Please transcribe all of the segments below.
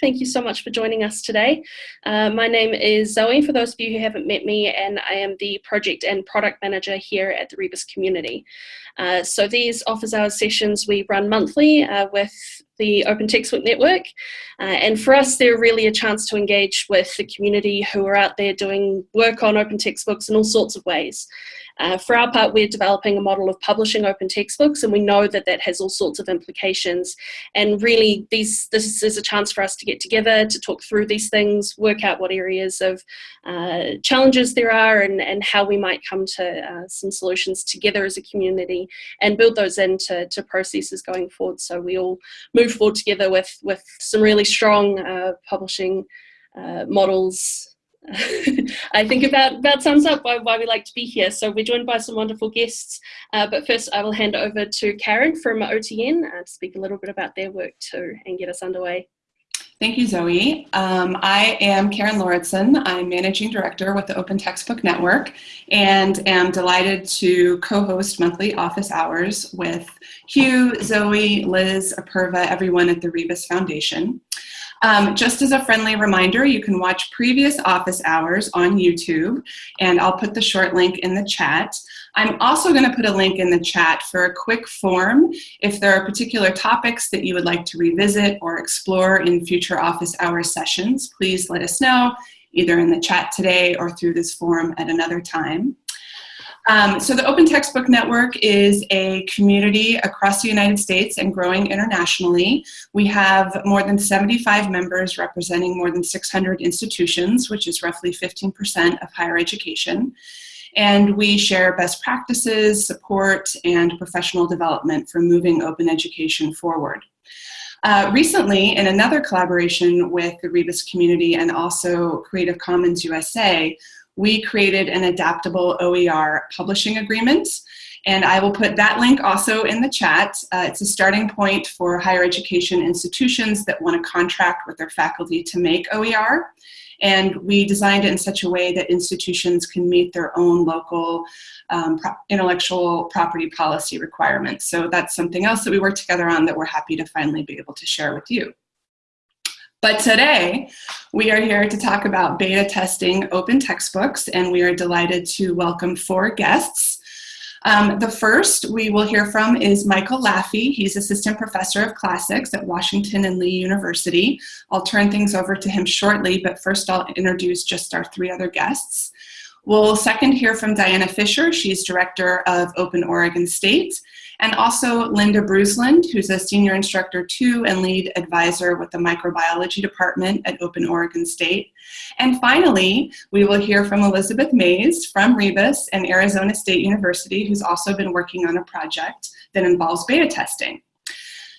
Thank you so much for joining us today. Uh, my name is Zoe, for those of you who haven't met me, and I am the Project and Product Manager here at the Rebus community. Uh, so these office hours sessions we run monthly uh, with the Open Textbook Network. Uh, and for us, they're really a chance to engage with the community who are out there doing work on open textbooks in all sorts of ways. Uh, for our part, we're developing a model of publishing open textbooks, and we know that that has all sorts of implications. And really, these, this is a chance for us to get together, to talk through these things, work out what areas of uh, challenges there are, and, and how we might come to uh, some solutions together as a community, and build those into to processes going forward so we all move forward together with, with some really strong uh, publishing uh, models I think about, about sums up why, why we like to be here. So we're joined by some wonderful guests, uh, but first I will hand over to Karen from OTN uh, to speak a little bit about their work too and get us underway. Thank you, Zoe. Um, I am Karen Lauritsen. I'm Managing Director with the Open Textbook Network and am delighted to co-host monthly office hours with Hugh, Zoe, Liz, Apurva, everyone at the Rebus Foundation. Um, just as a friendly reminder, you can watch previous office hours on YouTube, and I'll put the short link in the chat. I'm also going to put a link in the chat for a quick form if there are particular topics that you would like to revisit or explore in future office hours sessions. Please let us know either in the chat today or through this form at another time. Um, so the Open Textbook Network is a community across the United States and growing internationally. We have more than 75 members representing more than 600 institutions, which is roughly 15% of higher education. And we share best practices, support, and professional development for moving open education forward. Uh, recently, in another collaboration with the Rebus community and also Creative Commons USA, we created an adaptable OER publishing agreement. And I will put that link also in the chat. Uh, it's a starting point for higher education institutions that want to contract with their faculty to make OER. And we designed it in such a way that institutions can meet their own local um, pro intellectual property policy requirements. So that's something else that we work together on that we're happy to finally be able to share with you. But today, we are here to talk about beta testing open textbooks, and we are delighted to welcome four guests. Um, the first we will hear from is Michael Laughy. He's Assistant Professor of Classics at Washington and Lee University. I'll turn things over to him shortly, but first I'll introduce just our three other guests. We'll second hear from Diana Fisher. She's Director of Open Oregon State and also Linda Bruslind, who's a senior instructor too and lead advisor with the microbiology department at Open Oregon State. And finally, we will hear from Elizabeth Mays from Rebus and Arizona State University, who's also been working on a project that involves beta testing.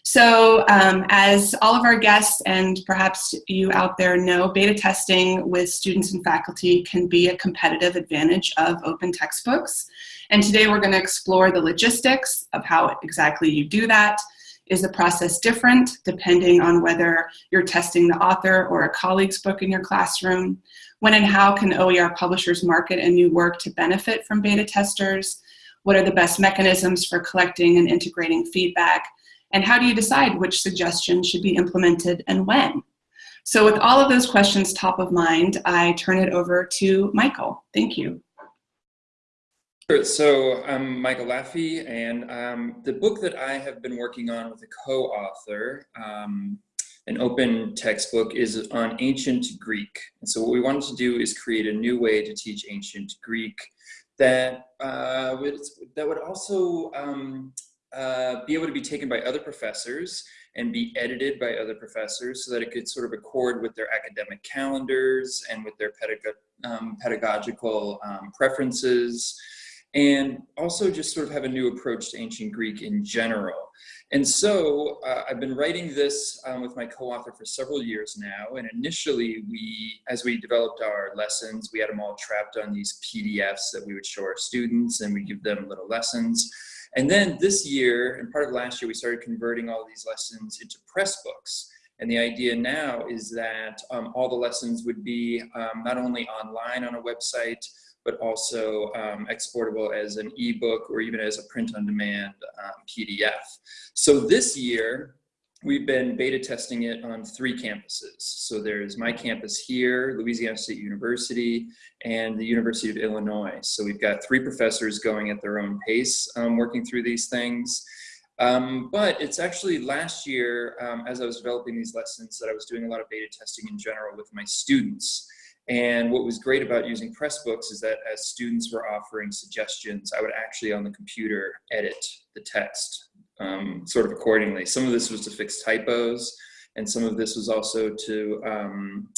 So um, as all of our guests and perhaps you out there know, beta testing with students and faculty can be a competitive advantage of open textbooks. And today we're going to explore the logistics of how exactly you do that. Is the process different depending on whether you're testing the author or a colleague's book in your classroom? When and how can OER publishers market a new work to benefit from beta testers? What are the best mechanisms for collecting and integrating feedback? And how do you decide which suggestions should be implemented and when? So with all of those questions top of mind, I turn it over to Michael. Thank you. Sure. So I'm Michael Laughy, and um, the book that I have been working on with a co-author, um, an open textbook, is on ancient Greek. And so what we wanted to do is create a new way to teach ancient Greek that uh, would, that would also um, uh, be able to be taken by other professors and be edited by other professors so that it could sort of accord with their academic calendars and with their um, pedagogical um, preferences and also just sort of have a new approach to ancient Greek in general. And so uh, I've been writing this um, with my co-author for several years now. And initially we, as we developed our lessons, we had them all trapped on these PDFs that we would show our students and we give them little lessons. And then this year, and part of last year, we started converting all these lessons into Pressbooks. And the idea now is that um, all the lessons would be um, not only online on a website, but also um, exportable as an ebook or even as a print-on-demand um, PDF. So this year, we've been beta testing it on three campuses. So there's my campus here, Louisiana State University, and the University of Illinois. So we've got three professors going at their own pace, um, working through these things. Um, but it's actually last year, um, as I was developing these lessons, that I was doing a lot of beta testing in general with my students. And what was great about using Pressbooks is that as students were offering suggestions, I would actually on the computer edit the text um, sort of accordingly. Some of this was to fix typos, and some of this was also to um,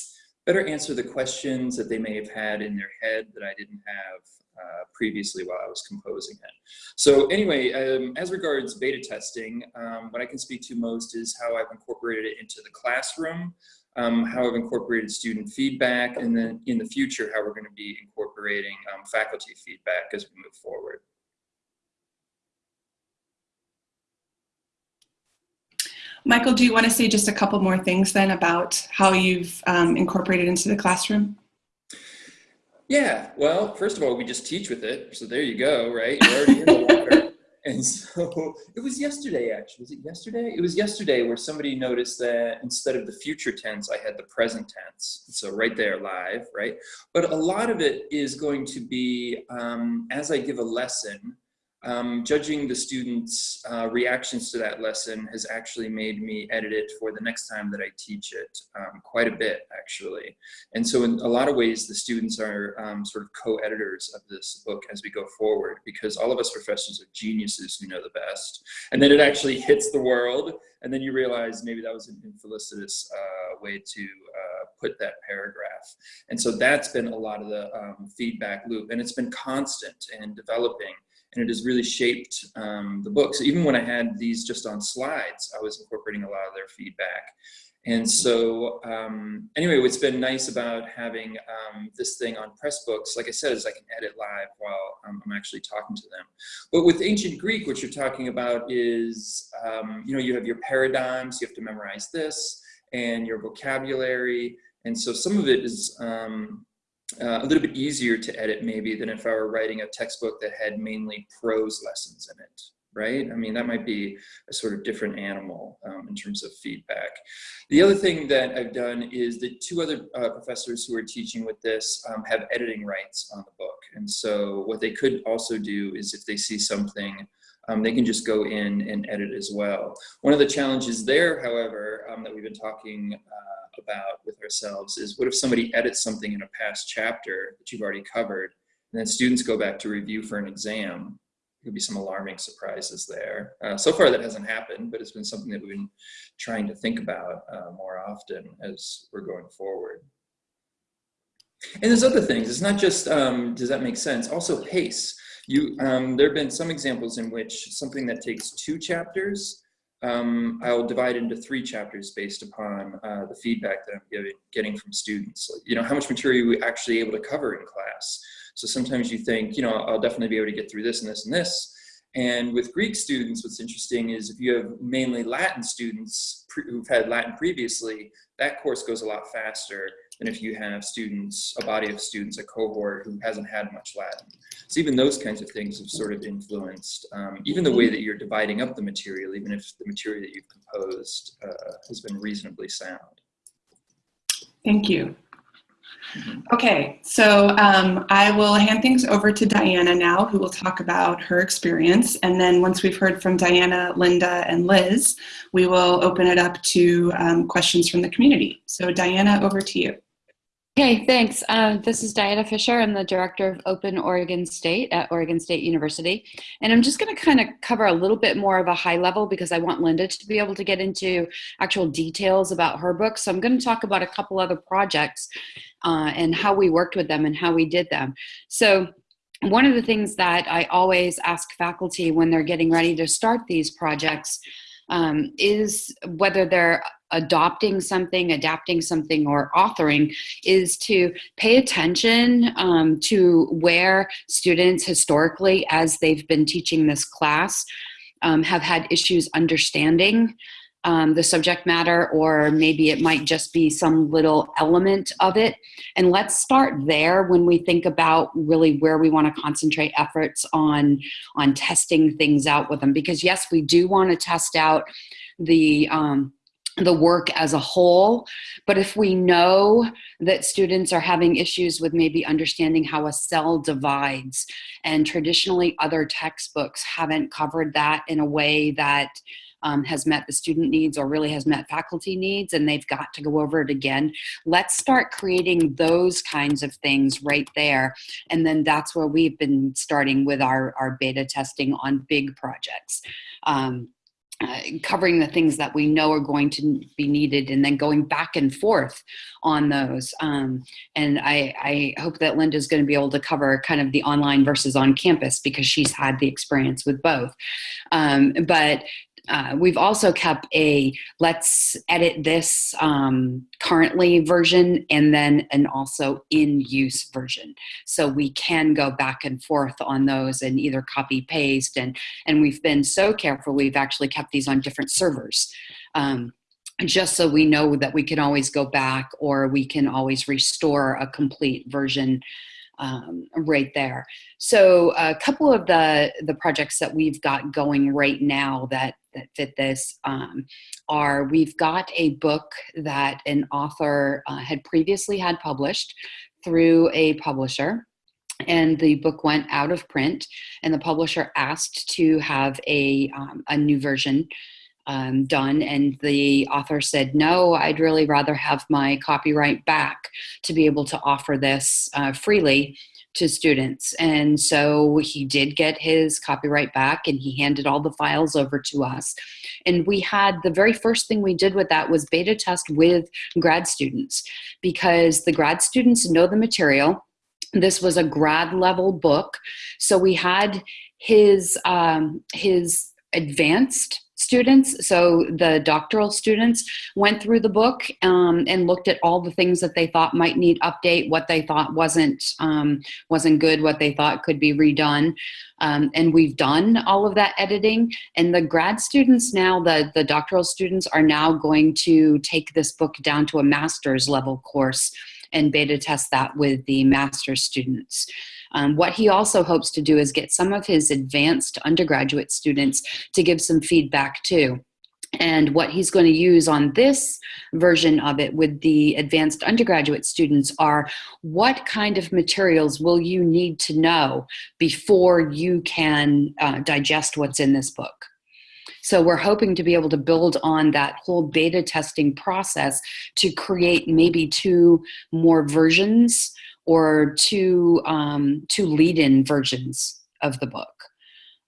better answer the questions that they may have had in their head that I didn't have uh, previously while I was composing it. So anyway, um, as regards beta testing, um, what I can speak to most is how I've incorporated it into the classroom, um, how I've incorporated student feedback, and then in the future, how we're going to be incorporating um, faculty feedback as we move forward. Michael, do you want to say just a couple more things then about how you've um, incorporated into the classroom? Yeah, well, first of all, we just teach with it. So there you go, right? You're already in the. And so it was yesterday, actually. Was it yesterday? It was yesterday where somebody noticed that instead of the future tense, I had the present tense. So right there, live, right? But a lot of it is going to be um, as I give a lesson, um, judging the students' uh, reactions to that lesson has actually made me edit it for the next time that I teach it um, quite a bit, actually. And so in a lot of ways, the students are um, sort of co-editors of this book as we go forward, because all of us professors are geniuses who know the best. And then it actually hits the world, and then you realize maybe that was an infelicitous uh, way to uh, put that paragraph. And so that's been a lot of the um, feedback loop, and it's been constant and developing and it has really shaped um, the book. So even when I had these just on slides, I was incorporating a lot of their feedback. And so um, anyway, what's been nice about having um, this thing on Pressbooks, like I said, is I can edit live while I'm actually talking to them. But with ancient Greek, what you're talking about is, um, you know, you have your paradigms, you have to memorize this, and your vocabulary. And so some of it is, um, uh, a little bit easier to edit maybe than if I were writing a textbook that had mainly prose lessons in it, right? I mean, that might be a sort of different animal um, in terms of feedback. The other thing that I've done is that two other uh, professors who are teaching with this um, have editing rights on the book. And so what they could also do is if they see something um, they can just go in and edit as well. One of the challenges there, however, um, that we've been talking uh, about with ourselves is what if somebody edits something in a past chapter that you've already covered, and then students go back to review for an exam? Could be some alarming surprises there. Uh, so far that hasn't happened, but it's been something that we've been trying to think about uh, more often as we're going forward. And there's other things. It's not just, um, does that make sense? Also pace. You, um, there have been some examples in which something that takes two chapters um, I'll divide into three chapters based upon uh, the feedback that I'm giving, getting from students. You know, how much material are we actually able to cover in class? So sometimes you think, you know, I'll definitely be able to get through this and this and this. And with Greek students, what's interesting is if you have mainly Latin students who've had Latin previously, that course goes a lot faster than if you have students, a body of students, a cohort who hasn't had much Latin. So even those kinds of things have sort of influenced um, even the way that you're dividing up the material, even if the material that you've composed uh, has been reasonably sound. Thank you. Mm-hmm. Okay, so um, I will hand things over to Diana now, who will talk about her experience. And then once we've heard from Diana, Linda, and Liz, we will open it up to um, questions from the community. So Diana, over to you. Okay, thanks. Uh, this is Diana Fisher. I'm the director of Open Oregon State at Oregon State University. And I'm just going to kind of cover a little bit more of a high level because I want Linda to be able to get into actual details about her book. So I'm going to talk about a couple other projects uh, and how we worked with them and how we did them. So one of the things that I always ask faculty when they're getting ready to start these projects um, is whether they're adopting something, adapting something, or authoring is to pay attention um, to where students historically, as they've been teaching this class, um, have had issues understanding um, the subject matter, or maybe it might just be some little element of it. And let's start there when we think about really where we want to concentrate efforts on, on testing things out with them. Because yes, we do want to test out the um, the work as a whole. But if we know that students are having issues with maybe understanding how a cell divides, and traditionally other textbooks haven't covered that in a way that um, has met the student needs or really has met faculty needs and they've got to go over it again. Let's start creating those kinds of things right there. And then that's where we've been starting with our, our beta testing on big projects. Um, uh, covering the things that we know are going to be needed and then going back and forth on those. Um, and I, I hope that Linda's going to be able to cover kind of the online versus on campus because she's had the experience with both. Um, but uh, we've also kept a let's edit this um, currently version and then an also in use version. So we can go back and forth on those and either copy paste and, and we've been so careful we've actually kept these on different servers. Um, just so we know that we can always go back or we can always restore a complete version um, right there. So a couple of the, the projects that we've got going right now that, that fit this um, are we've got a book that an author uh, had previously had published through a publisher and the book went out of print and the publisher asked to have a, um, a new version um, done and the author said no i'd really rather have my copyright back to be able to offer this uh, freely to students. And so he did get his copyright back and he handed all the files over to us. And we had the very first thing we did with that was beta test with grad students because the grad students know the material. This was a grad level book. So we had his um, his advanced students. So the doctoral students went through the book um, and looked at all the things that they thought might need update, what they thought wasn't um, wasn't good, what they thought could be redone. Um, and we've done all of that editing. And the grad students now, the, the doctoral students are now going to take this book down to a master's level course and beta test that with the master's students. Um, what he also hopes to do is get some of his advanced undergraduate students to give some feedback too. And what he's going to use on this version of it with the advanced undergraduate students are what kind of materials will you need to know before you can uh, digest what's in this book. So we're hoping to be able to build on that whole beta testing process to create maybe two more versions or two, um, two lead-in versions of the book.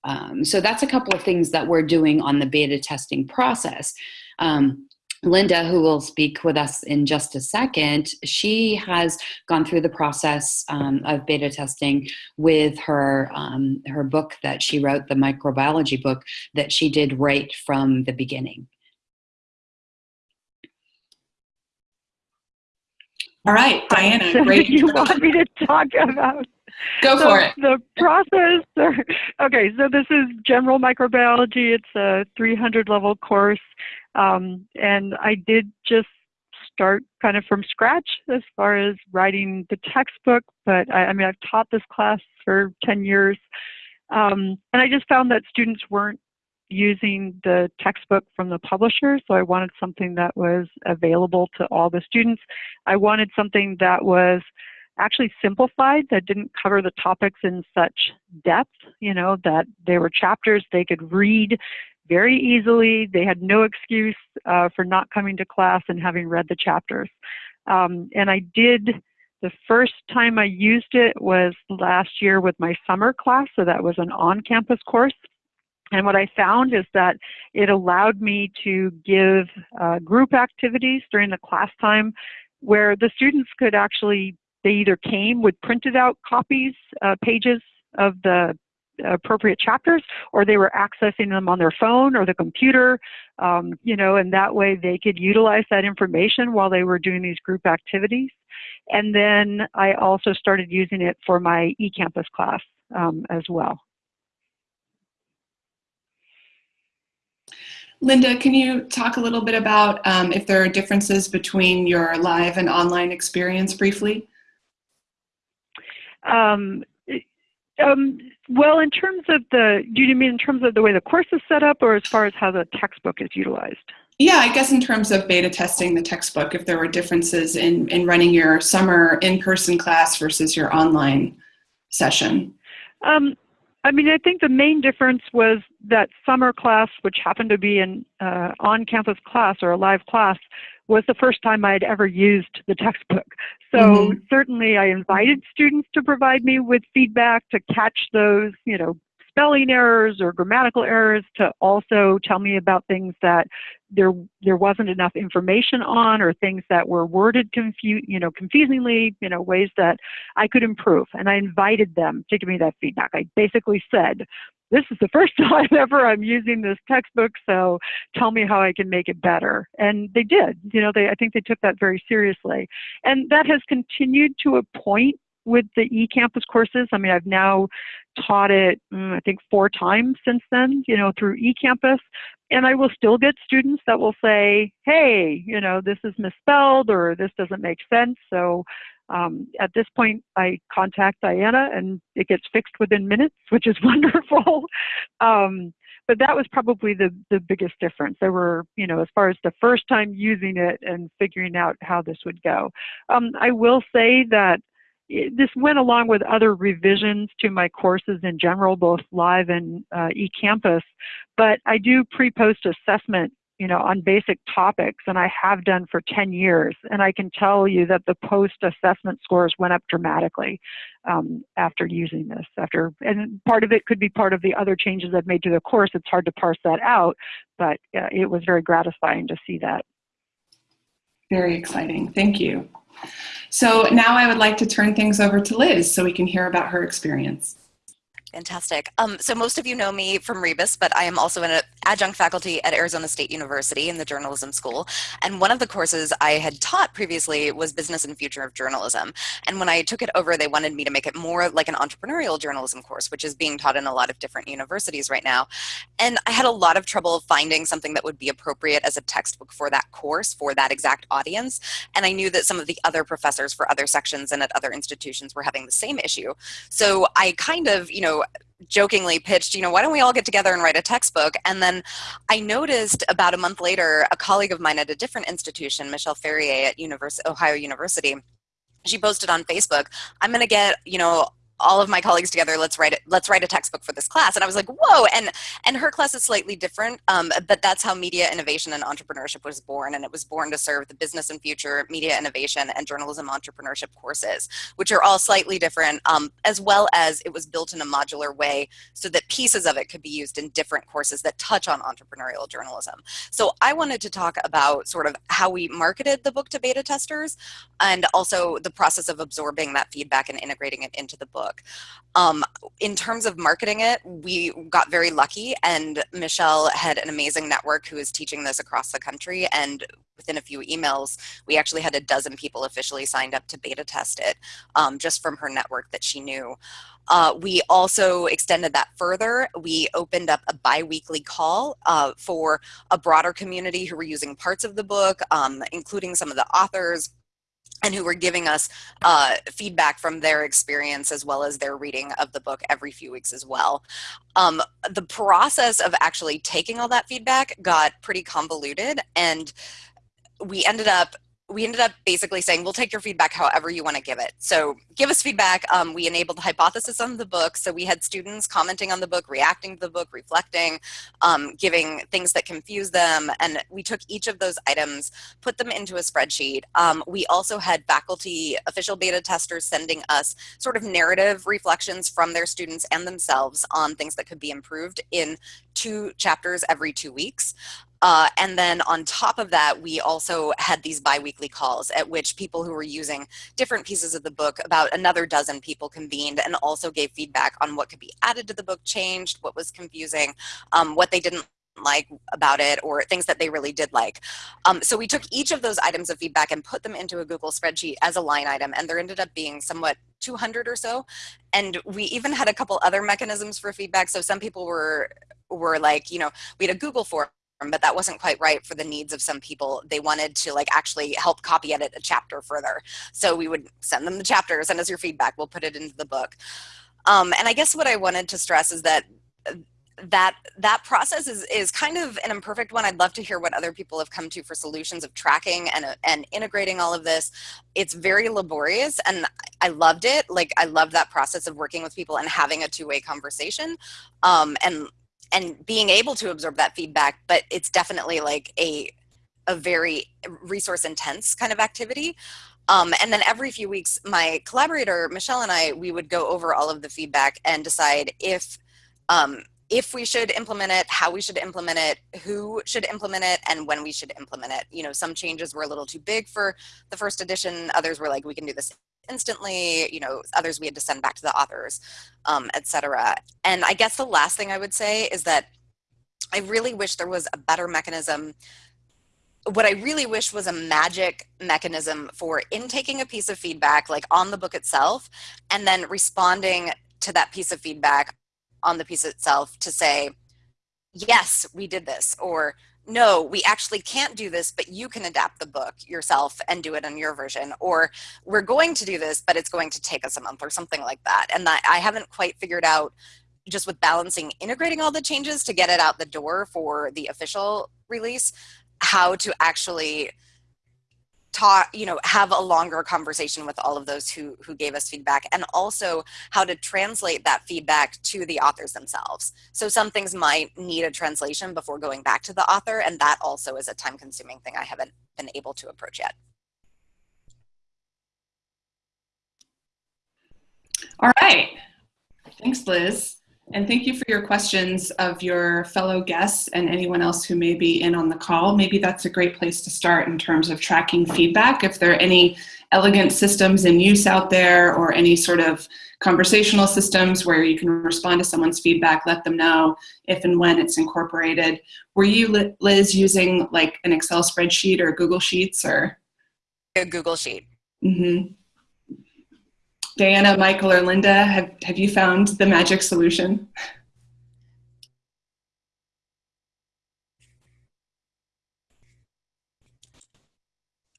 Um, so that's a couple of things that we're doing on the beta testing process. Um, Linda, who will speak with us in just a second, she has gone through the process um, of beta testing with her, um, her book that she wrote, the microbiology book, that she did right from the beginning. All right, Diana, great. you want me to talk about? Go so for it. The process. okay, so this is general microbiology. It's a 300 level course, um, and I did just start kind of from scratch as far as writing the textbook. But I, I mean, I've taught this class for 10 years, um, and I just found that students weren't using the textbook from the publisher, so I wanted something that was available to all the students. I wanted something that was actually simplified, that didn't cover the topics in such depth, you know, that they were chapters they could read very easily. They had no excuse uh, for not coming to class and having read the chapters. Um, and I did, the first time I used it was last year with my summer class, so that was an on-campus course. And what I found is that it allowed me to give uh, group activities during the class time where the students could actually, they either came with printed out copies, uh, pages of the appropriate chapters, or they were accessing them on their phone or the computer, um, you know, and that way they could utilize that information while they were doing these group activities. And then I also started using it for my eCampus class um, as well. Linda, can you talk a little bit about um, if there are differences between your live and online experience briefly? Um, Um, well, in terms of the, do you mean in terms of the way the course is set up or as far as how the textbook is utilized? Yeah, I guess in terms of beta testing the textbook, if there were differences in, in running your summer in-person class versus your online session. Um, I mean, I think the main difference was that summer class, which happened to be an uh, on-campus class or a live class, was the first time I'd ever used the textbook. So mm-hmm. certainly I invited students to provide me with feedback to catch those, you know, spelling errors or grammatical errors to also tell me about things that there there wasn't enough information on or things that were worded confu- you know confusingly you know ways that I could improve and I invited them to give me that feedback I basically said this is the first time ever I'm using this textbook so tell me how I can make it better and they did you know they I think they took that very seriously and that has continued to a point with the eCampus courses. I mean, I've now taught it, mm, I think, four times since then, you know, through eCampus. And I will still get students that will say, hey, you know, this is misspelled or this doesn't make sense. So um, at this point, I contact Diana and it gets fixed within minutes, which is wonderful. um, but that was probably the, the biggest difference. There were, you know, as far as the first time using it and figuring out how this would go. Um, I will say that this went along with other revisions to my courses in general, both live and uh, eCampus. But I do pre-post assessment, you know, on basic topics, and I have done for 10 years. And I can tell you that the post-assessment scores went up dramatically um, after using this. After, and part of it could be part of the other changes I've made to the course. It's hard to parse that out, but uh, it was very gratifying to see that. Very exciting. Thank you. So now I would like to turn things over to Liz so we can hear about her experience. Fantastic. Um, so most of you know me from Rebus, but I am also an adjunct faculty at Arizona State University in the journalism school. And one of the courses I had taught previously was Business and Future of Journalism. And when I took it over, they wanted me to make it more like an entrepreneurial journalism course, which is being taught in a lot of different universities right now. And I had a lot of trouble finding something that would be appropriate as a textbook for that course, for that exact audience. And I knew that some of the other professors for other sections and at other institutions were having the same issue. So I kind of, you know, jokingly pitched, you know, why don't we all get together and write a textbook? And then I noticed about a month later, a colleague of mine at a different institution, Michelle Ferrier at University, Ohio University, she posted on Facebook, I'm going to get, you know, all of my colleagues together let's write it let's write a textbook for this class. And i was like whoa. And and her class is slightly different um, but that's how media innovation and entrepreneurship was born. And it was born to serve the business and future media innovation and journalism entrepreneurship courses which are all slightly different um, as well as it was built in a modular way so that pieces of it could be used in different courses that touch on entrepreneurial journalism. So i wanted to talk about sort of how we marketed the book to beta testers and also the process of absorbing that feedback and integrating it into the book book. Um, in terms of marketing it, we got very lucky and Michelle had an amazing network who is teaching this across the country and within a few emails, we actually had a dozen people officially signed up to beta test it um, just from her network that she knew. Uh, we also extended that further. We opened up a bi-weekly call uh, for a broader community who were using parts of the book, um, including some of the authors, and who were giving us uh, feedback from their experience as well as their reading of the book every few weeks as well. Um, the process of actually taking all that feedback got pretty convoluted and we ended up we ended up basically saying we'll take your feedback however you want to give it. So give us feedback um, we enabled the hypothesis on the book so we had students commenting on the book reacting to the book reflecting um, giving things that confuse them and we took each of those items put them into a spreadsheet. Um, we also had faculty official beta testers sending us sort of narrative reflections from their students and themselves on things that could be improved in two chapters every two weeks uh, and then on top of that, we also had these biweekly calls at which people who were using different pieces of the book, about another dozen people convened and also gave feedback on what could be added to the book, changed, what was confusing, um, what they didn't like about it or things that they really did like. Um, so we took each of those items of feedback and put them into a Google spreadsheet as a line item and there ended up being somewhat 200 or so. And we even had a couple other mechanisms for feedback. So some people were were like, you know, we had a Google form but that wasn't quite right for the needs of some people. They wanted to like actually help copy edit a chapter further. So we would send them the chapter, send us your feedback, we'll put it into the book. Um, and I guess what I wanted to stress is that that that process is is kind of an imperfect one. I'd love to hear what other people have come to for solutions of tracking and and integrating all of this. It's very laborious, and I loved it. Like I loved that process of working with people and having a two way conversation, um, and and being able to absorb that feedback. But it's definitely like a a very resource intense kind of activity. Um, and then every few weeks, my collaborator Michelle and I we would go over all of the feedback and decide if um, if we should implement it, how we should implement it, who should implement it, and when we should implement it. You know, some changes were a little too big for the first edition. Others were like, we can do this instantly. You know, others we had to send back to the authors, um, etc. And I guess the last thing I would say is that I really wish there was a better mechanism what I really wish was a magic mechanism for intaking a piece of feedback, like on the book itself, and then responding to that piece of feedback on the piece itself to say, yes, we did this, or no, we actually can't do this, but you can adapt the book yourself and do it in your version, or we're going to do this, but it's going to take us a month or something like that. And that I haven't quite figured out just with balancing integrating all the changes to get it out the door for the official release, how to actually talk you know have a longer conversation with all of those who who gave us feedback and also how to translate that feedback to the authors themselves. So some things might need a translation before going back to the author and that also is a time consuming thing i haven't been able to approach yet. All right. Thanks liz and thank you for your questions of your fellow guests and anyone else who may be in on the call. Maybe that's a great place to start in terms of tracking feedback. If there are any elegant systems in use out there or any sort of conversational systems where you can respond to someone's feedback, let them know if and when it's incorporated. Were you, Liz, using like an Excel spreadsheet or Google Sheets or? A Google Sheet. Mm-hmm. Diana, Michael, or Linda, have, have you found the magic solution?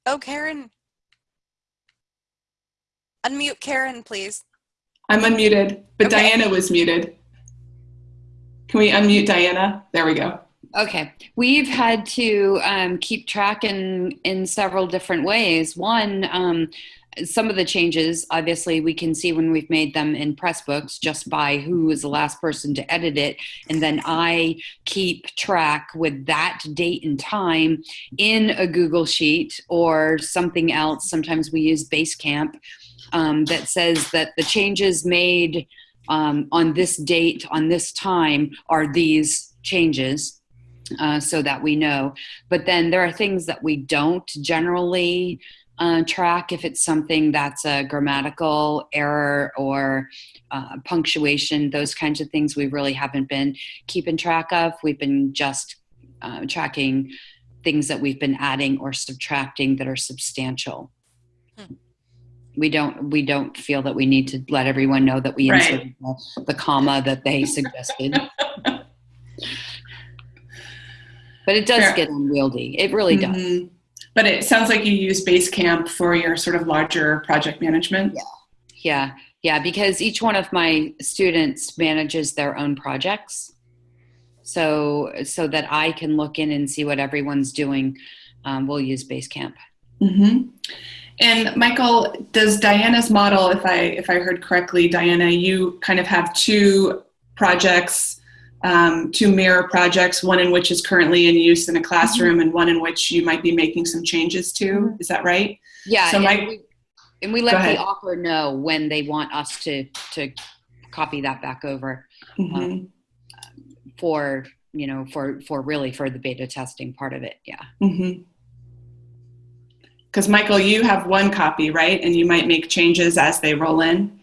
Oh, Karen. Unmute Karen, please. I'm unmuted, but Okay. Diana was muted. Can we unmute Diana? There we go. Okay, we've had to um, keep track in in several different ways. One, um, some of the changes, obviously, we can see when we've made them in Pressbooks just by who was the last person to edit it, and then I keep track with that date and time in a Google sheet or something else. Sometimes we use Basecamp um, that says that the changes made um, on this date on this time are these changes uh, so that we know. But then there are things that we don't generally uh, track if it's something that's a grammatical error or uh, punctuation, those kinds of things we really haven't been keeping track of. We've been just uh, tracking things that we've been adding or subtracting that are substantial. Hmm. We don't we don't feel that we need to let everyone know that we Right. inserted the, the comma that they suggested. But it does Fair. get unwieldy. It really does. But it sounds like you use Basecamp for your sort of larger project management. Yeah, yeah, Yeah, because each one of my students manages their own projects. So so that I can look in and see what everyone's doing, um, we'll use Basecamp. hmm And Michael, does Diana's model, if I if I heard correctly, Diana, you kind of have two projects, um, two mirror projects, one in which is currently in use in a classroom, and one in which you might be making some changes to. Is that right? Yeah, So and, my- we, and we let the author know when they want us to to copy that back over Mhm. for you know for for really for the beta testing part of it. Yeah. Because Michael, you have one copy, right? And you might make changes as they roll in.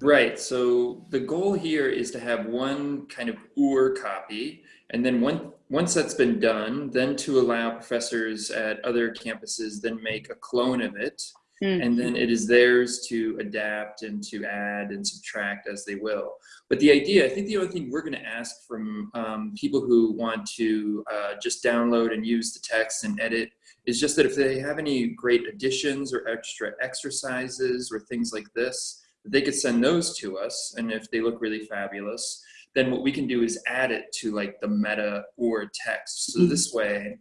Right. So the goal here is to have one kind of OR copy, and then one, once that's been done, then to allow professors at other campuses then make a clone of it, Mm. and then it is theirs to adapt and to add and subtract as they will. But the idea, I think the only thing we're going to ask from um, people who want to uh, just download and use the text and edit is just that if they have any great additions or extra exercises or things like this, they could send those to us. And if they look really fabulous, then what we can do is add it to like the meta or text. So this way,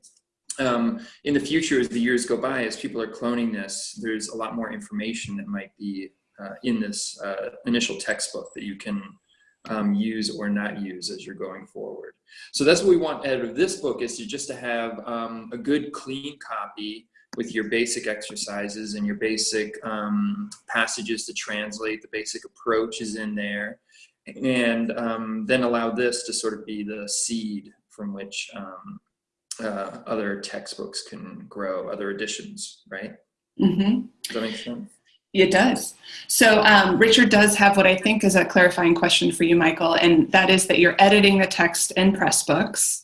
um, in the future, as the years go by, as people are cloning this, there's a lot more information that might be uh, in this uh, initial textbook that you can um, use or not use as you're going forward. So that's what we want out of this book is to just to have um, a good clean copy with your basic exercises and your basic um, passages to translate, the basic approach is in there, and um, then allow this to sort of be the seed from which um, uh, other textbooks can grow, other editions, right? Mm -hmm. Does that make sense? It does. So um, Richard does have what I think is a clarifying question for you, Michael, and that is that you're editing the text in Pressbooks.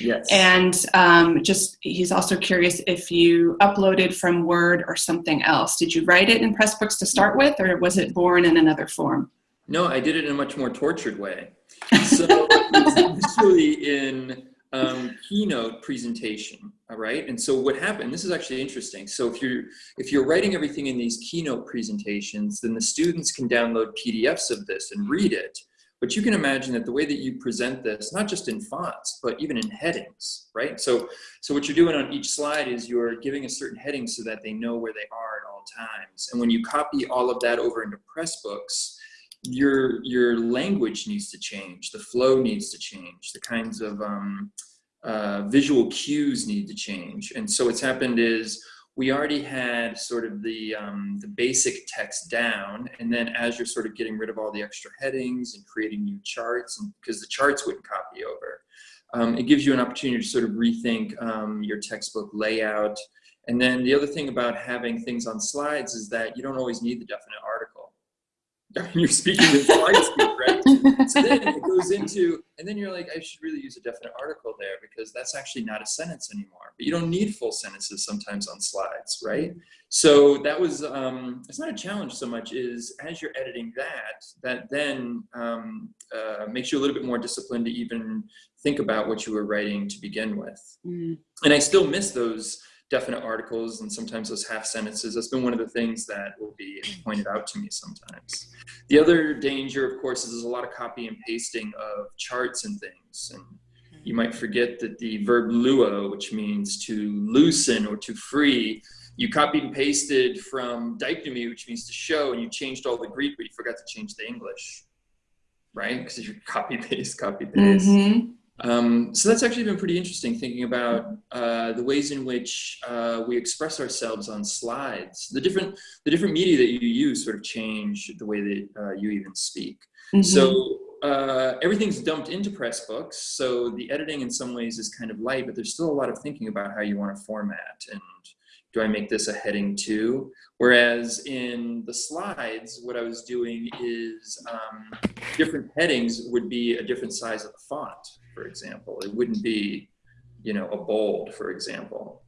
Yes. And um, just, he's also curious if you uploaded from Word or something else. Did you write it in Pressbooks to start with, or was it born in another form? No, I did it in a much more tortured way. So initially in um, keynote presentation, all right? And so what happened, this is actually interesting. So if you're, if you're writing everything in these keynote presentations, then the students can download PDFs of this and read it. But you can imagine that the way that you present this, not just in fonts, but even in headings, right? So, so what you're doing on each slide is you're giving a certain heading so that they know where they are at all times. And when you copy all of that over into Pressbooks, your your language needs to change, the flow needs to change, the kinds of um, uh, visual cues need to change. And so what's happened is we already had sort of the, um, the basic text down, and then as you're sort of getting rid of all the extra headings and creating new charts, and because the charts wouldn't copy over, um, it gives you an opportunity to sort of rethink um, your textbook layout. And then the other thing about having things on slides is that you don't always need the definite article you're speaking in slide speak, right? So then it goes into, and then you're like, I should really use a definite article there because that's actually not a sentence anymore. But you don't need full sentences sometimes on slides, right? So that was, um, it's not a challenge so much is as you're editing that, that then um, uh, makes you a little bit more disciplined to even think about what you were writing to begin with. Mm. And I still miss those definite articles and sometimes those half sentences. That's been one of the things that will be pointed out to me sometimes. The other danger, of course, is there's a lot of copy and pasting of charts and things. And you might forget that the verb luo, which means to loosen or to free, you copied and pasted from deiknumi, which means to show, and you changed all the Greek, but you forgot to change the English, right? Because you copy paste, copy paste. Mm -hmm. Um, so that's actually been pretty interesting thinking about uh, the ways in which uh, we express ourselves on slides. The different, the different media that you use sort of change the way that uh, you even speak. Mm -hmm. So uh, everything's dumped into Pressbooks. So the editing in some ways is kind of light, but there's still a lot of thinking about how you want to format and do I make this a heading two? Whereas in the slides, what I was doing is um, different headings would be a different size of the font, for example. It wouldn't be, you know, a bold, for example.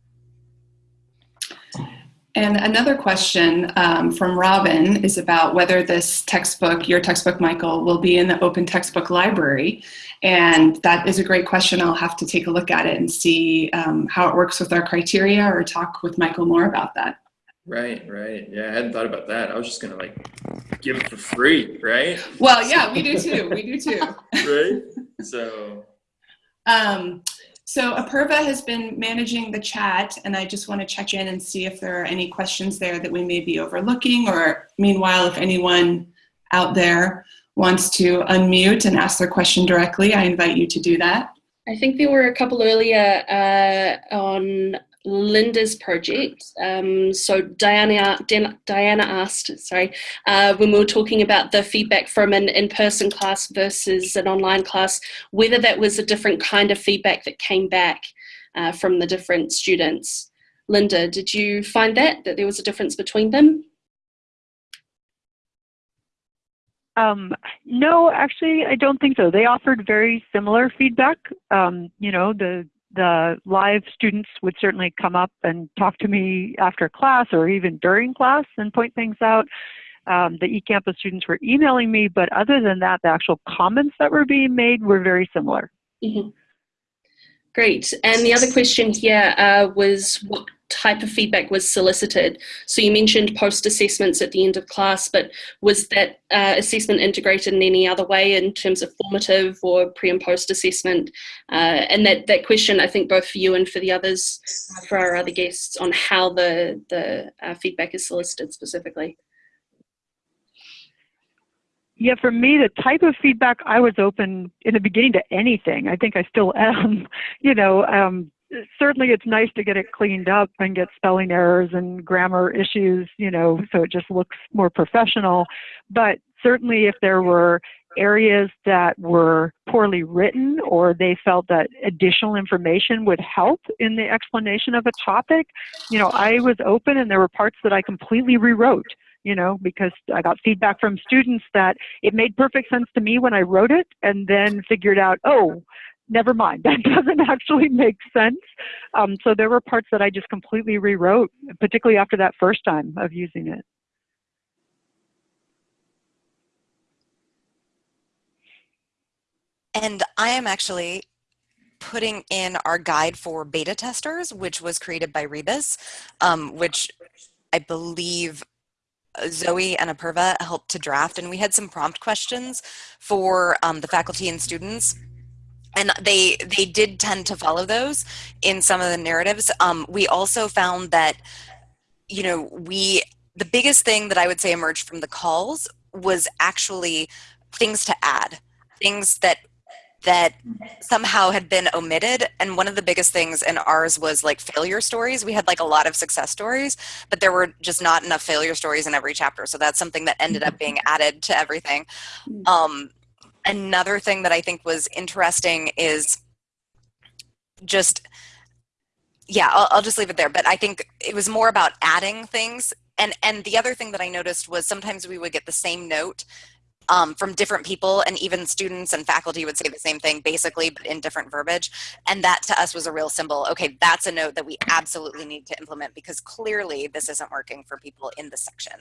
And another question um, from Robin is about whether this textbook, your textbook, Michael, will be in the open textbook library. And that is a great question. I'll have to take a look at it and see um, how it works with our criteria or talk with Michael more about that. Right, right. Yeah, I hadn't thought about that. I was just gonna like give it for free, right? Well, yeah, we do too. We do too. right. So. Um, so Apurva has been managing the chat and I just want to check in and see if there are any questions there that we may be overlooking or meanwhile, if anyone out there wants to unmute and ask their question directly, I invite you to do that. I think there were a couple earlier uh, on Linda's project. Um, so Diana, Diana asked, sorry, uh, when we were talking about the feedback from an in-person class versus an online class, whether that was a different kind of feedback that came back uh, from the different students. Linda, did you find that, that there was a difference between them? Um, no, actually, I don't think so. They offered very similar feedback. Um, you know, the the live students would certainly come up and talk to me after class or even during class and point things out. Um, the eCampus students were emailing me, but other than that, the actual comments that were being made were very similar. Mm -hmm. Great. And the other question here uh, was what type of feedback was solicited. So you mentioned post assessments at the end of class, but was that uh, assessment integrated in any other way in terms of formative or pre and post assessment? Uh, and that, that question, I think both for you and for the others, for our other guests, on how the, the uh, feedback is solicited specifically. Yeah, for me, the type of feedback I was open in the beginning to anything. I think I still am. You know, um, certainly it's nice to get it cleaned up and get spelling errors and grammar issues, you know, so it just looks more professional. But certainly if there were areas that were poorly written or they felt that additional information would help in the explanation of a topic, you know, I was open and there were parts that I completely rewrote you know, because I got feedback from students that it made perfect sense to me when I wrote it and then figured out, oh, never mind, that doesn't actually make sense. Um, so there were parts that I just completely rewrote, particularly after that first time of using it. And I am actually putting in our guide for beta testers, which was created by Rebus, um, which I believe Zoe and Apurva helped to draft. And we had some prompt questions for um, the faculty and students and they they did tend to follow those in some of the narratives. Um, we also found that, you know, we the biggest thing that I would say emerged from the calls was actually things to add, things that that somehow had been omitted. And one of the biggest things in ours was like failure stories. We had like a lot of success stories but there were just not enough failure stories in every chapter. So that's something that ended up being added to everything. Mm. um, another thing that I think was interesting is just yeah I'll, I'll, just leave it there but i think it was more about adding things. And and the other thing that i noticed was sometimes we would get the same note um, from different people and even students and faculty would say the same thing basically but in different verbiage. And that to us was a real symbol. Okay that's a note that we absolutely need to implement because clearly this isn't working for people in the section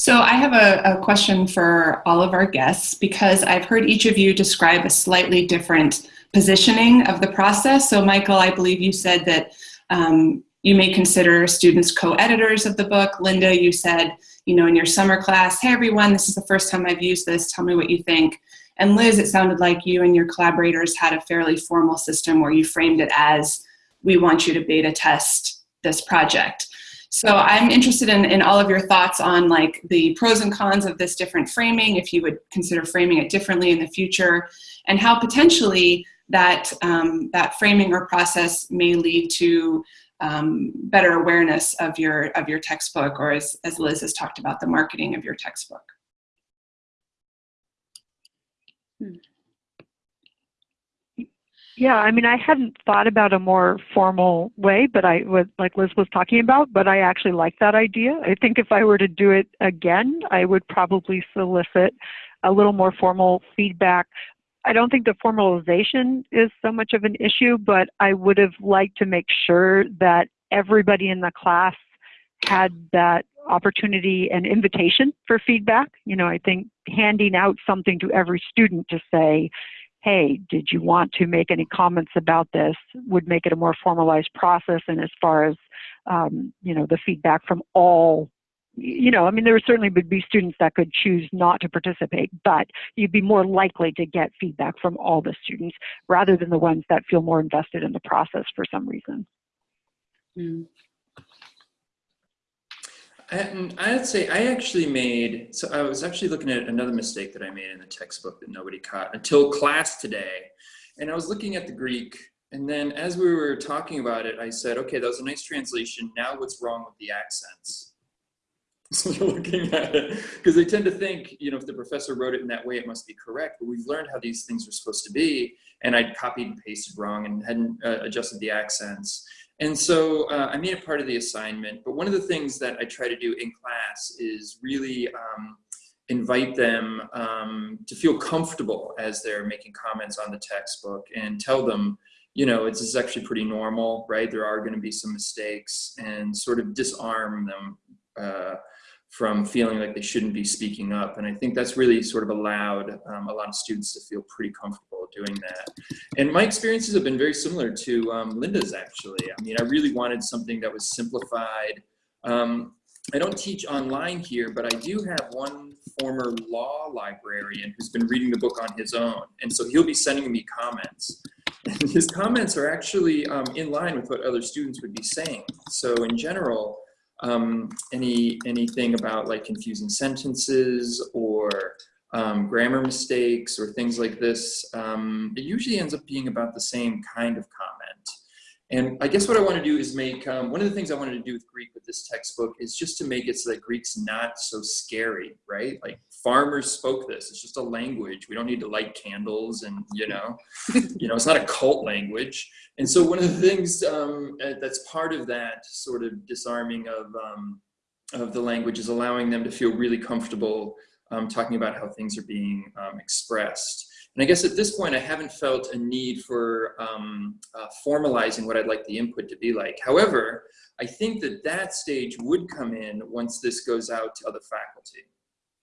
So I have a, a, question for all of our guests because I've heard each of you describe a slightly different positioning of the process. So Michael, I believe you said that um, you may consider students co-editors of the book. Linda, you said, you know, in your summer class, hey everyone, this is the first time I've used this, tell me what you think. And Liz, it sounded like you and your collaborators had a fairly formal system where you framed it as, we want you to beta test this project. So I'm interested in, in all of your thoughts on like the pros and cons of this different framing, if you would consider framing it differently in the future, and how potentially that, um, that framing or process may lead to um, better awareness of your, of your textbook, or as, as Liz has talked about, the marketing of your textbook. Yeah, I mean, I hadn't thought about a more formal way, but I was like Liz was talking about, but I actually like that idea. I think if I were to do it again, I would probably solicit a little more formal feedback. I don't think the formalization is so much of an issue, but I would have liked to make sure that everybody in the class had that opportunity and invitation for feedback. You know, I think handing out something to every student to say, hey, did you want to make any comments about this, would make it a more formalized process. And as far as, um, you know, the feedback from all, you know, I mean, there certainly would be students that could choose not to participate, but you'd be more likely to get feedback from all the students rather than the ones that feel more invested in the process for some reason. Mm. And I'd say I actually made, so I was actually looking at another mistake that I made in the textbook that nobody caught until class today. And I was looking at the Greek and then as we were talking about it, I said, okay, that was a nice translation. Now what's wrong with the accents? So you're looking at it, because they tend to think, you know, if the professor wrote it in that way, it must be correct. But we've learned how these things are supposed to be. And I'd copied and pasted wrong and hadn't uh, adjusted the accents. And so uh, I made it part of the assignment, but one of the things that I try to do in class is really um, invite them um, to feel comfortable as they're making comments on the textbook and tell them, you know, it's, it's actually pretty normal, right? There are gonna be some mistakes and sort of disarm them uh, from feeling like they shouldn't be speaking up. And I think that's really sort of allowed um, a lot of students to feel pretty comfortable doing that. And my experiences have been very similar to um, Linda's actually. I mean, I really wanted something that was simplified. Um, I don't teach online here, but I do have one former law librarian who's been reading the book on his own. And so he'll be sending me comments. And his comments are actually um, in line with what other students would be saying. So in general, um, any anything about like confusing sentences or um, grammar mistakes or things like this, um, it usually ends up being about the same kind of comment. And I guess what I want to do is make, um, one of the things I wanted to do with Greek with this textbook is just to make it so that Greek's not so scary, right? Like farmers spoke this, it's just a language. We don't need to light candles and, you know, you know, it's not a cult language. And so one of the things um, uh, that's part of that sort of disarming of, um, of the language is allowing them to feel really comfortable um, talking about how things are being um, expressed. And I guess at this point, I haven't felt a need for um, uh, formalizing what I'd like the input to be like. However, I think that that stage would come in once this goes out to other faculty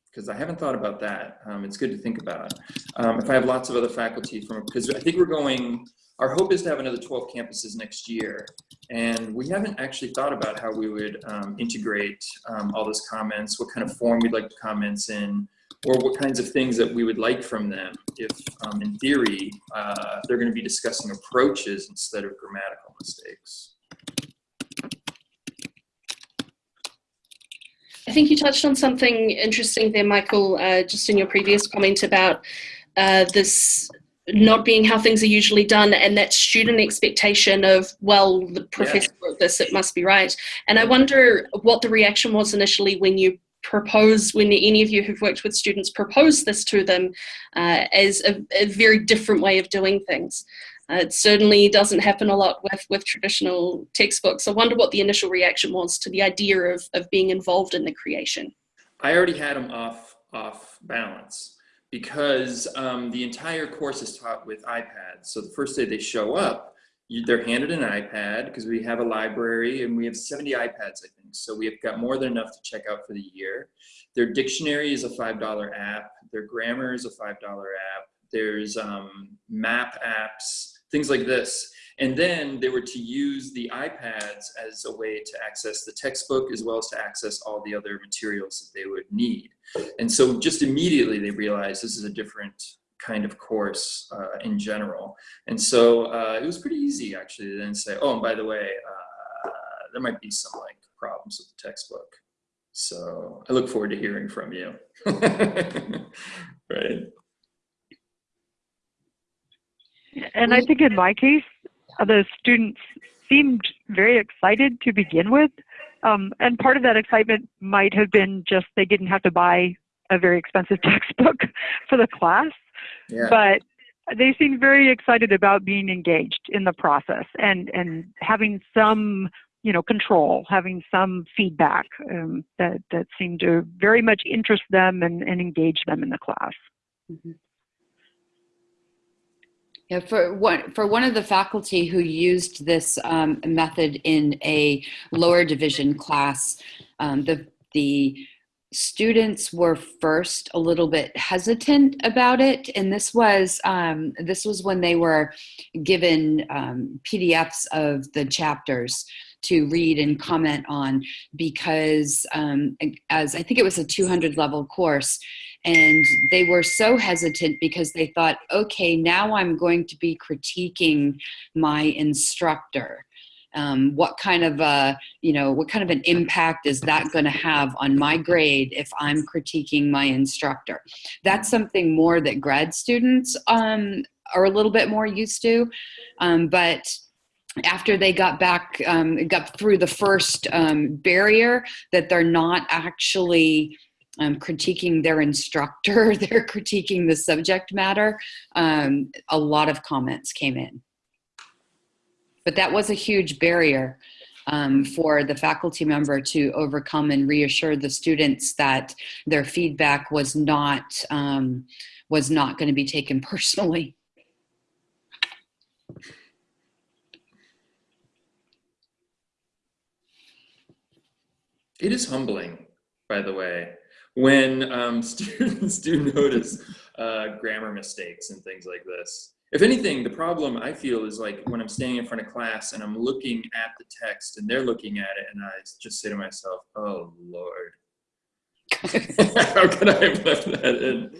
because I haven't thought about that. Um, it's good to think about. Um, if I have lots of other faculty from, because I think we're going, our hope is to have another 12 campuses next year. And we haven't actually thought about how we would um, integrate um, all those comments, what kind of form we'd like the comments in, or what kinds of things that we would like from them if, um, in theory, uh, they're going to be discussing approaches instead of grammatical mistakes. I think you touched on something interesting there, Michael, uh, just in your previous comment about uh, this not being how things are usually done and that student expectation of, well, the professor yeah. wrote this, it must be right. And I wonder what the reaction was initially when you propose when any of you who've worked with students propose this to them uh, as a, a, very different way of doing things. Uh, it certainly doesn't happen a lot with, with traditional textbooks. I wonder what the initial reaction was to the idea of, of being involved in the creation. I already had them off, off balance because um, the entire course is taught with iPads. So the first day they show up, you, they're handed an iPad because we have a library and we have 70 iPads, I think. So we've got more than enough to check out for the year. Their dictionary is a $5 app. Their grammar is a $5 app. There's um, map apps, things like this. And then they were to use the iPads as a way to access the textbook as well as to access all the other materials that they would need. And so just immediately they realized this is a different kind of course uh, in general. And so uh, it was pretty easy actually to then say, oh, and by the way, uh, there might be some like problems with the textbook. So I look forward to hearing from you. right. And I think in my case, uh, the students seemed very excited to begin with. Um, and part of that excitement might have been just they didn't have to buy a very expensive textbook for the class. Yeah. But they seemed very excited about being engaged in the process and, and having some you know control having some feedback um, that that seemed to very much interest them and, and engage them in the class mm -hmm. Yeah, for one for one of the faculty who used this um, method in a lower division class, um, the the students were first a little bit hesitant about it, and this was um, this was when they were given um, PDFs of the chapters to read and comment on because um, as I think it was a 200 level course and they were so hesitant because they thought, okay, now I'm going to be critiquing my instructor. Um, what kind of a, you know, what kind of an impact is that going to have on my grade if I'm critiquing my instructor? That's something more that grad students um, are a little bit more used to, um, but after they got back, um, got through the first um, barrier, that they're not actually um, critiquing their instructor, they're critiquing the subject matter, um, a lot of comments came in. But that was a huge barrier um, for the faculty member to overcome and reassure the students that their feedback was not, um, was not going to be taken personally. It is humbling by the way, when um, students do notice uh, grammar mistakes and things like this. If anything, the problem I feel is like when I'm standing in front of class and I'm looking at the text and they're looking at it and I just say to myself, oh Lord, how could I have left that in?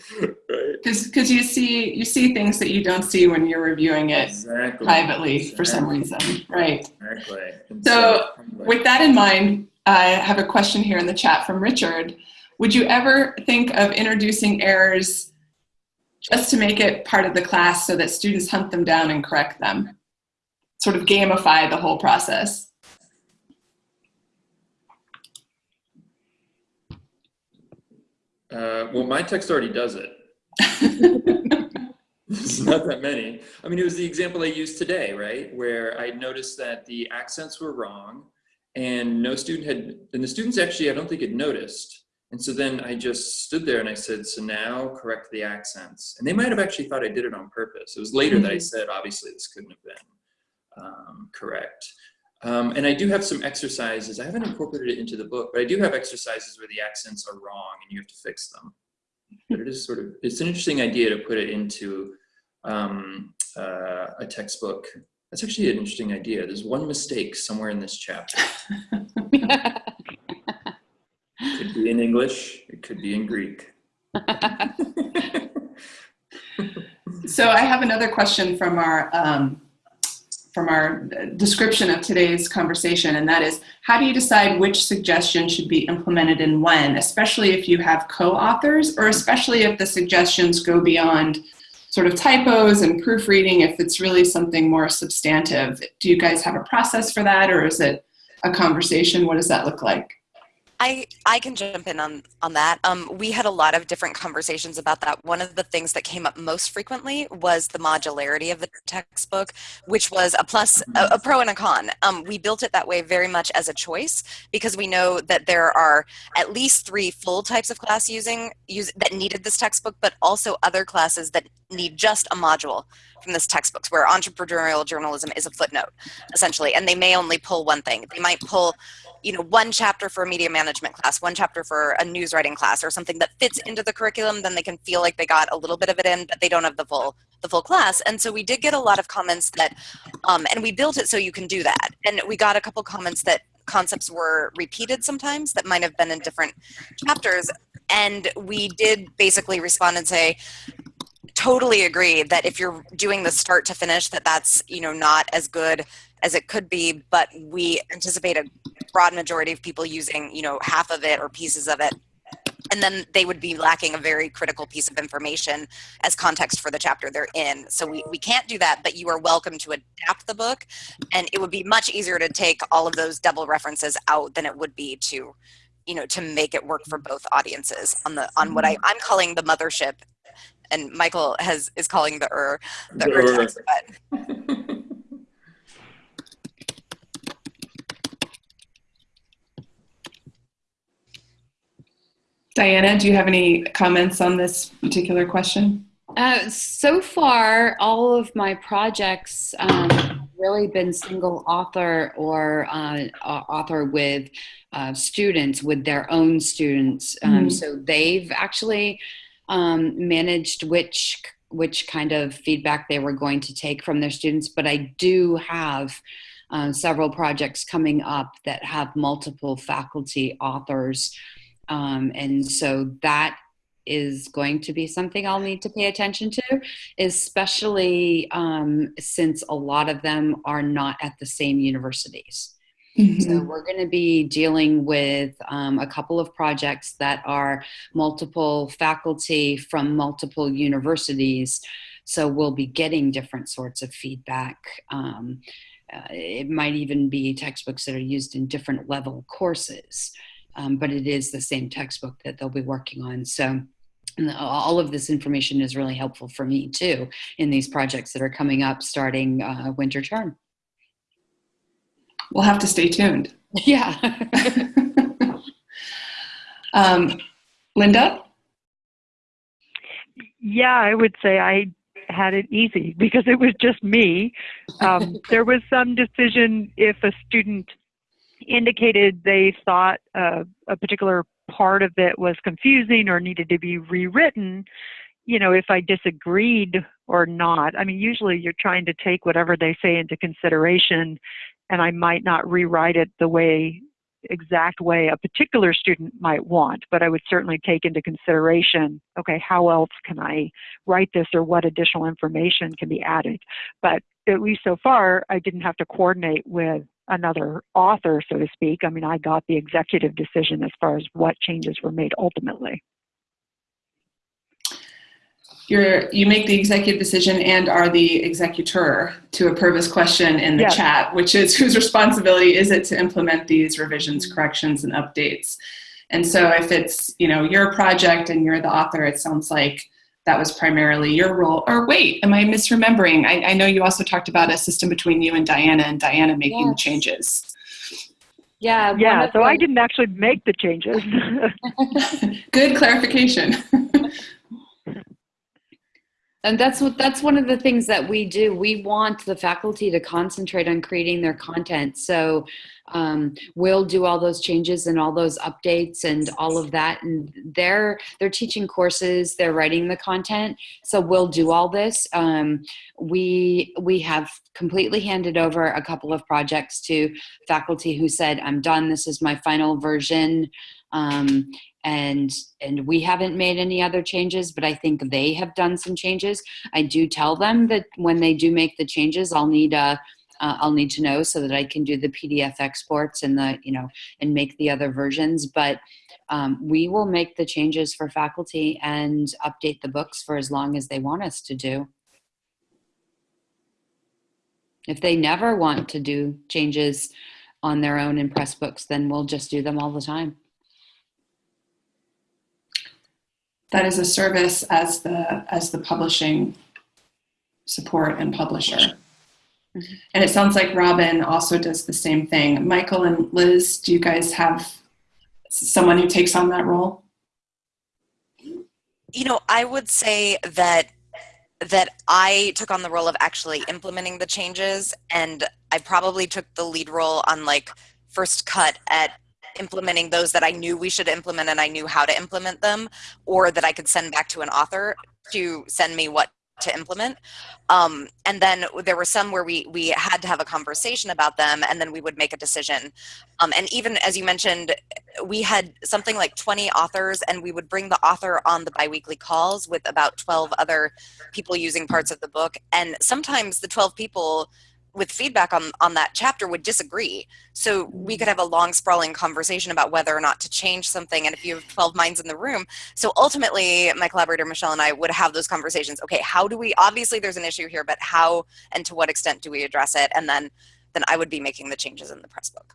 Right? Because you see you see things that you don't see when you're reviewing it Exactly. privately exactly. for some reason, right? Exactly. And So. With that in mind, I have a question here in the chat from Richard. Would you ever think of introducing errors just to make it part of the class so that students hunt them down and correct them? Sort of gamify the whole process. Uh, well, my text already does it. It's not that many. I mean, it was the example I used today, right? Where I noticed that the accents were wrong and no student had, and the students actually, I don't think had noticed. And so then I just stood there and I said, so now correct the accents. And they might have actually thought I did it on purpose. It was later that I said, obviously this couldn't have been um, correct. Um, and I do have some exercises. I haven't incorporated it into the book, but I do have exercises where the accents are wrong and you have to fix them. But it is sort of, it's an interesting idea to put it into um, uh, a textbook. That's actually an interesting idea. There's one mistake somewhere in this chapter. It could be in English, it could be in Greek. So I have another question from our um, from our description of today's conversation, and that is, how do you decide which suggestion should be implemented and when, especially if you have co-authors, or especially if the suggestions go beyond sort of typos and proofreading, if it's really something more substantive? Do you guys have a process for that, or is it a conversation? What does that look like? I, I can jump in on, on that. Um, we had a lot of different conversations about that. One of the things that came up most frequently was the modularity of the textbook, which was a plus, a, a pro and a con. Um, we built it that way very much as a choice because we know that there are at least three full types of class using use, that needed this textbook, but also other classes that need just a module from this textbook where entrepreneurial journalism is a footnote essentially and they may only pull one thing they might pull you know one chapter for a media management class one chapter for a news writing class or something that fits into the curriculum then they can feel like they got a little bit of it in but they don't have the full the full class. And so we did get a lot of comments that um, and we built it so you can do that. And we got a couple comments that concepts were repeated sometimes that might have been in different chapters. And we did basically respond and say totally agree that if you're doing the start to finish that that's you know not as good as it could be but we anticipate a broad majority of people using you know half of it or pieces of it. And then they would be lacking a very critical piece of information as context for the chapter they're in. So we, we can't do that but you are welcome to adapt the book. And it would be much easier to take all of those double references out than it would be to you know to make it work for both audiences on the on what I, i'm calling the mothership. And Michael has is calling the er the The er er. text, but Diana, do you have any comments on this particular question? Uh, so far, all of my projects um, have really been single author or uh, author with uh, students, with their own students. Um, Mhm. So they've actually um, managed which which kind of feedback they were going to take from their students. But I do have uh, several projects coming up that have multiple faculty authors. Um, and so that is going to be something I'll need to pay attention to, especially um, since a lot of them are not at the same universities. So we're going to be dealing with um, a couple of projects that are multiple faculty from multiple universities. So we'll be getting different sorts of feedback. Um, uh, it might even be textbooks that are used in different level courses, um, but it is the same textbook that they'll be working on. So and all of this information is really helpful for me too in these projects that are coming up starting uh, winter term. We'll have to stay tuned. Yeah. um, Linda? Yeah, I would say I had it easy because it was just me. Um, there was some decision if a student indicated they thought uh, a particular part of it was confusing or needed to be rewritten, you know, if I disagreed or not. I mean, usually you're trying to take whatever they say into consideration, and I might not rewrite it the way exact way a particular student might want, but I would certainly take into consideration, okay, how else can I write this or what additional information can be added? But at least so far, I didn't have to coordinate with another author, so to speak. I mean, I got the executive decision as far as what changes were made ultimately. You're, you make the executive decision and are the executor to a purpose question in the Yes. chat, which is whose responsibility is it to implement these revisions, corrections, and updates? And so if it's, you know, your project and you're the author, it sounds like that was primarily your role. Or wait, am I misremembering? I, I know you also talked about a system between you and Diana and Diana making the changes. Yeah. Yeah, of so I didn't actually make the changes. Good clarification. And that's what that's one of the things that we do. We want the faculty to concentrate on creating their content. So um, we'll do all those changes and all those updates and all of that. And they're they're teaching courses, they're writing the content. So we'll do all this. Um, we we have completely handed over a couple of projects to faculty who said, "I'm done. This is my final version." Um, and and we haven't made any other changes but i think they have done some changes. I do tell them that when they do make the changes i'll need a uh, i'll need to know so that i can do the pdf exports and the you know and make the other versions. But um, we will make the changes for faculty and update the books for as long as they want us to do. If they never want to do changes on their own in Pressbooks then we'll just do them all the time that is a service as the as the publishing support and publisher. Mhm. And it sounds like Robin also does the same thing. Michael and Liz, do you guys have someone who takes on that role? You know, I would say that that I took on the role of actually implementing the changes and I probably took the lead role on like first cut at implementing those that I knew we should implement and I knew how to implement them or that I could send back to an author to send me what to implement. Um, and then there were some where we we had to have a conversation about them and then we would make a decision. Um, and even as you mentioned, we had something like 20 authors and we would bring the author on the biweekly calls with about 12 other people using parts of the book. And sometimes the 12 people with feedback on, on that chapter would disagree. So we could have a long sprawling conversation about whether or not to change something. And if you have 12 minds in the room, so ultimately my collaborator Michelle and I would have those conversations. Okay, how do we, obviously there's an issue here, but how and to what extent do we address it? And then, then I would be making the changes in the press book.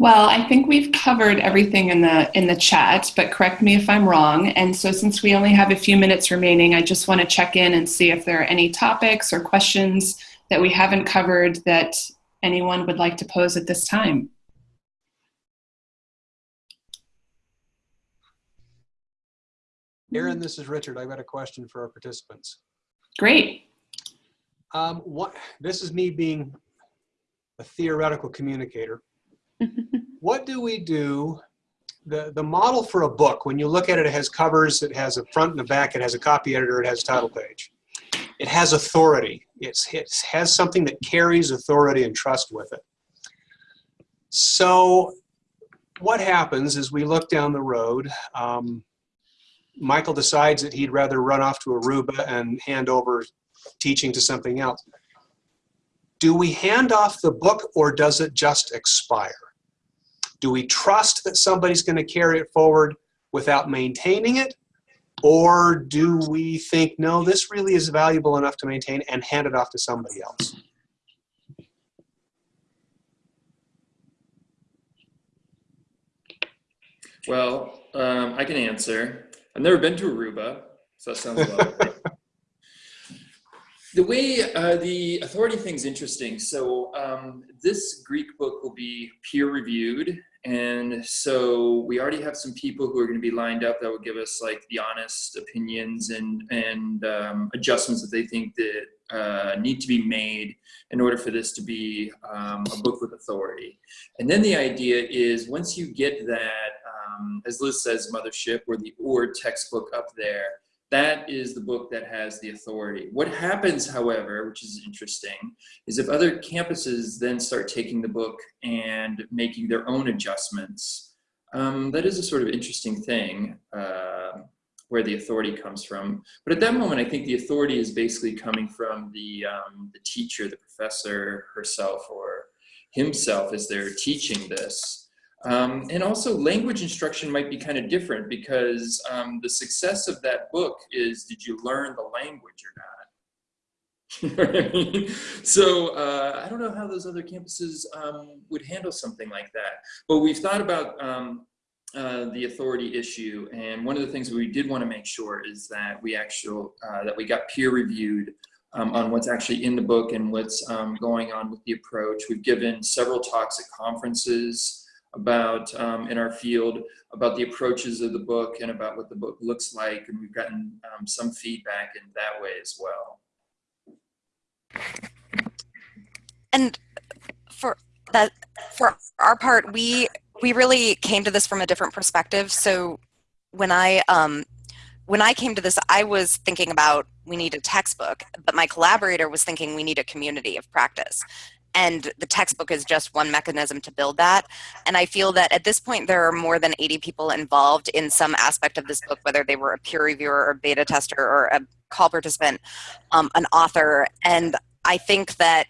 Well, I think we've covered everything in the in the chat, but correct me if I'm wrong. And so since we only have a few minutes remaining, I just want to check in and see if there are any topics or questions that we haven't covered that anyone would like to pose at this time. Aaron, this is Richard. I've got a question for our participants. Great. Um, what, this is me being a theoretical communicator. what do we do? The, the model for a book, when you look at it, it has covers, it has a front and a back, it has a copy editor, it has a title page. It has authority. It's, it has something that carries authority and trust with it. So what happens is we look down the road, um, Michael decides that he'd rather run off to Aruba and hand over teaching to something else. Do we hand off the book or does it just expire? Do we trust that somebody's going to carry it forward without maintaining it? Or do we think, no, this really is valuable enough to maintain and hand it off to somebody else? Well, um, I can answer. I've never been to Aruba, so that sounds lovely. The way uh, the authority thing's interesting. So um, this Greek book will be peer reviewed. And so we already have some people who are going to be lined up that will give us like the honest opinions and, and um, adjustments that they think that uh, need to be made in order for this to be um, a book with authority. And then the idea is once you get that, um, as Liz says, mothership or the OR textbook up there, that is the book that has the authority. What happens, however, which is interesting, is if other campuses then start taking the book and making their own adjustments, um, that is a sort of interesting thing uh, where the authority comes from. But at that moment, I think the authority is basically coming from the, um, the teacher, the professor herself or himself as they're teaching this. Um, and also language instruction might be kind of different because um, the success of that book is did you learn the language or not? so uh, I don't know how those other campuses um, would handle something like that. But we've thought about um, uh, the authority issue, and one of the things we did want to make sure is that we actual uh, that we got peer reviewed um, on what's actually in the book and what's um, going on with the approach. We've given several talks at conferences about um, in our field about the approaches of the book and about what the book looks like and we've gotten um, some feedback in that way as well. And for that for our part we we really came to this from a different perspective. So when i um when i came to this i was thinking about we need a textbook but my collaborator was thinking we need a community of practice and the textbook is just one mechanism to build that. And I feel that at this point, there are more than 80 people involved in some aspect of this book, whether they were a peer reviewer or beta tester or a call participant, um, an author. And I think that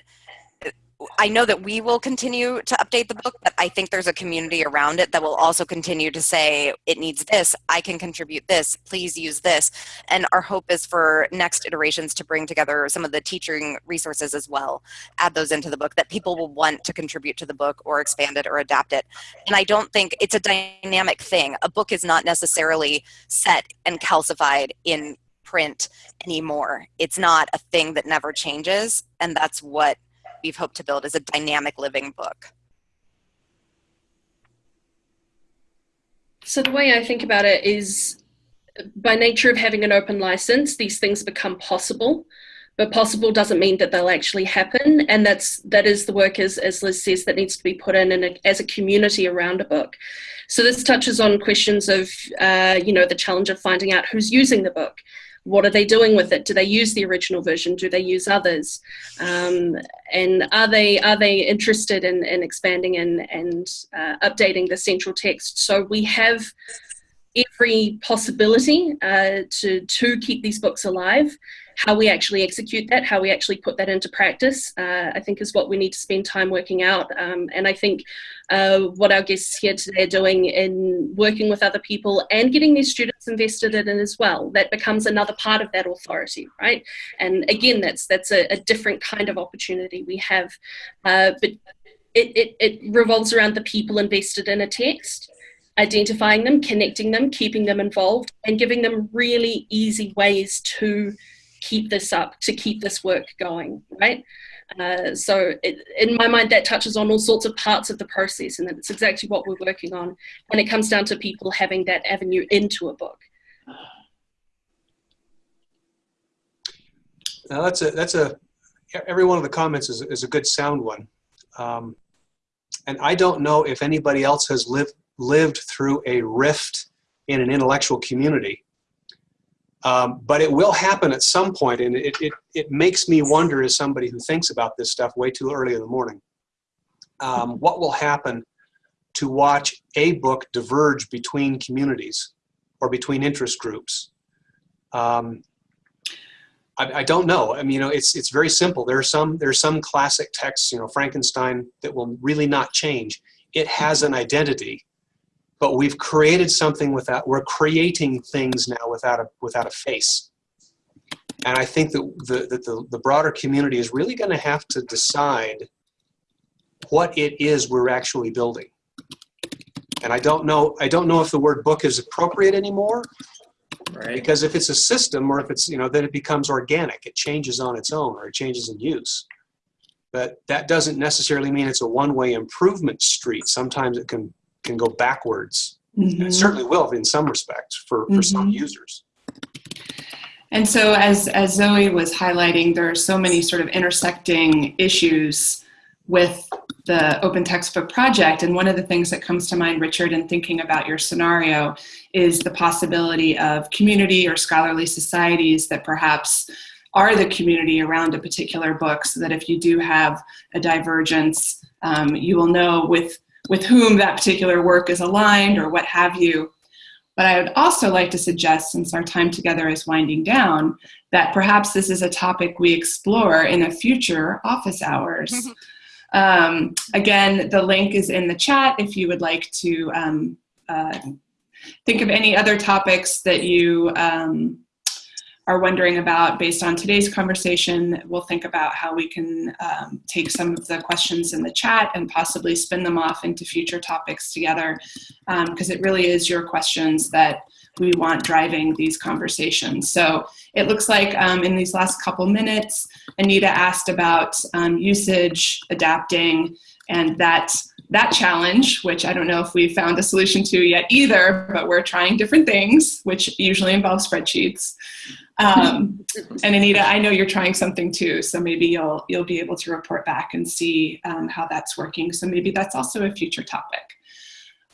I know that we will continue to update the book, but I think there's a community around it that will also continue to say, it needs this, I can contribute this, please use this. And our hope is for next iterations to bring together some of the teaching resources as well, add those into the book that people will want to contribute to the book or expand it or adapt it. And I don't think it's a dynamic thing. A book is not necessarily set and calcified in print anymore. It's not a thing that never changes. And that's what we've hoped to build is a dynamic living book. So the way I think about it is by nature of having an open license, these things become possible. But possible doesn't mean that they'll actually happen, and that's that is the work as as Liz says that needs to be put in, in a, as a community around a book. So this touches on questions of uh, you know the challenge of finding out who's using the book, what are they doing with it? Do they use the original version? Do they use others? Um, and are they are they interested in, in expanding and, and uh, updating the central text? So we have every possibility uh, to, to keep these books alive. How we actually execute that, how we actually put that into practice, uh, I think is what we need to spend time working out. Um, and I think uh, what our guests here today are doing in working with other people and getting their students invested in it as well, that becomes another part of that authority, right? And again, that's that's a, a different kind of opportunity we have. Uh, but it, it, it revolves around the people invested in a text identifying them, connecting them, keeping them involved, and giving them really easy ways to keep this up, to keep this work going, right? Uh, so it, in my mind, that touches on all sorts of parts of the process, and that's exactly what we're working on. And it comes down to people having that avenue into a book. Now that's a that's a every one of the comments is is a good sound one, um, and I don't know if anybody else has lived lived through a rift in an intellectual community. Um, but it will happen at some point, and it, it, it makes me wonder as somebody who thinks about this stuff way too early in the morning, um, what will happen to watch a book diverge between communities or between interest groups. Um, I, I, don't know. I mean, you know, it's it's very simple. There are some there are some classic texts, you know, Frankenstein, that will really not change. It has an identity, but we've created something without, we're creating things now without a, without a face. And I think that the, that the, the broader community is really going to have to decide what it is we're actually building. And I don't know, I don't know if the word book is appropriate anymore, right? Because if it's a system or if it's, you know, then it becomes organic. It changes on its own or it changes in use. But that doesn't necessarily mean it's a one-way improvement street. Sometimes it can, can go backwards. And Mhm. it certainly will in some respects for, for some users. And so, as, as Zoe was highlighting, there are so many sort of intersecting issues with the Open Textbook Project. And one of the things that comes to mind, Richard, in thinking about your scenario is the possibility of community or scholarly societies that perhaps are the community around a particular book so that if you do have a divergence, um, you will know with, with whom that particular work is aligned or what have you. But I would also like to suggest, since our time together is winding down, that perhaps this is a topic we explore in a future office hours. um, again, the link is in the chat if you would like to um, uh, think of any other topics that you um, are wondering about based on today's conversation. We'll think about how we can um, take some of the questions in the chat and possibly spin them off into future topics together because it really is your questions that we want driving these conversations. So it looks like um, in these last couple minutes, Anita asked about um, usage, adapting, and that that challenge, which I don't know if we've found a solution to yet either, but we're trying different things, which usually involve spreadsheets. Um, and Anita, I know you're trying something too, so maybe you'll you'll be able to report back and see um, how that's working. So maybe that's also a future topic.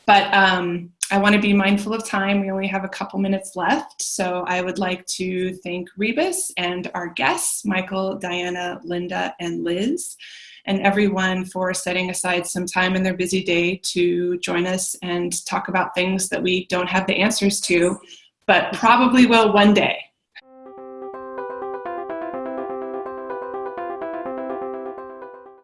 But um, I want to be mindful of time. We only have a couple minutes left, so I would like to thank Rebus and our guests, Michael, Diana, Linda, and Liz, and everyone for setting aside some time in their busy day to join us and talk about things that we don't have the answers to, but probably will one day.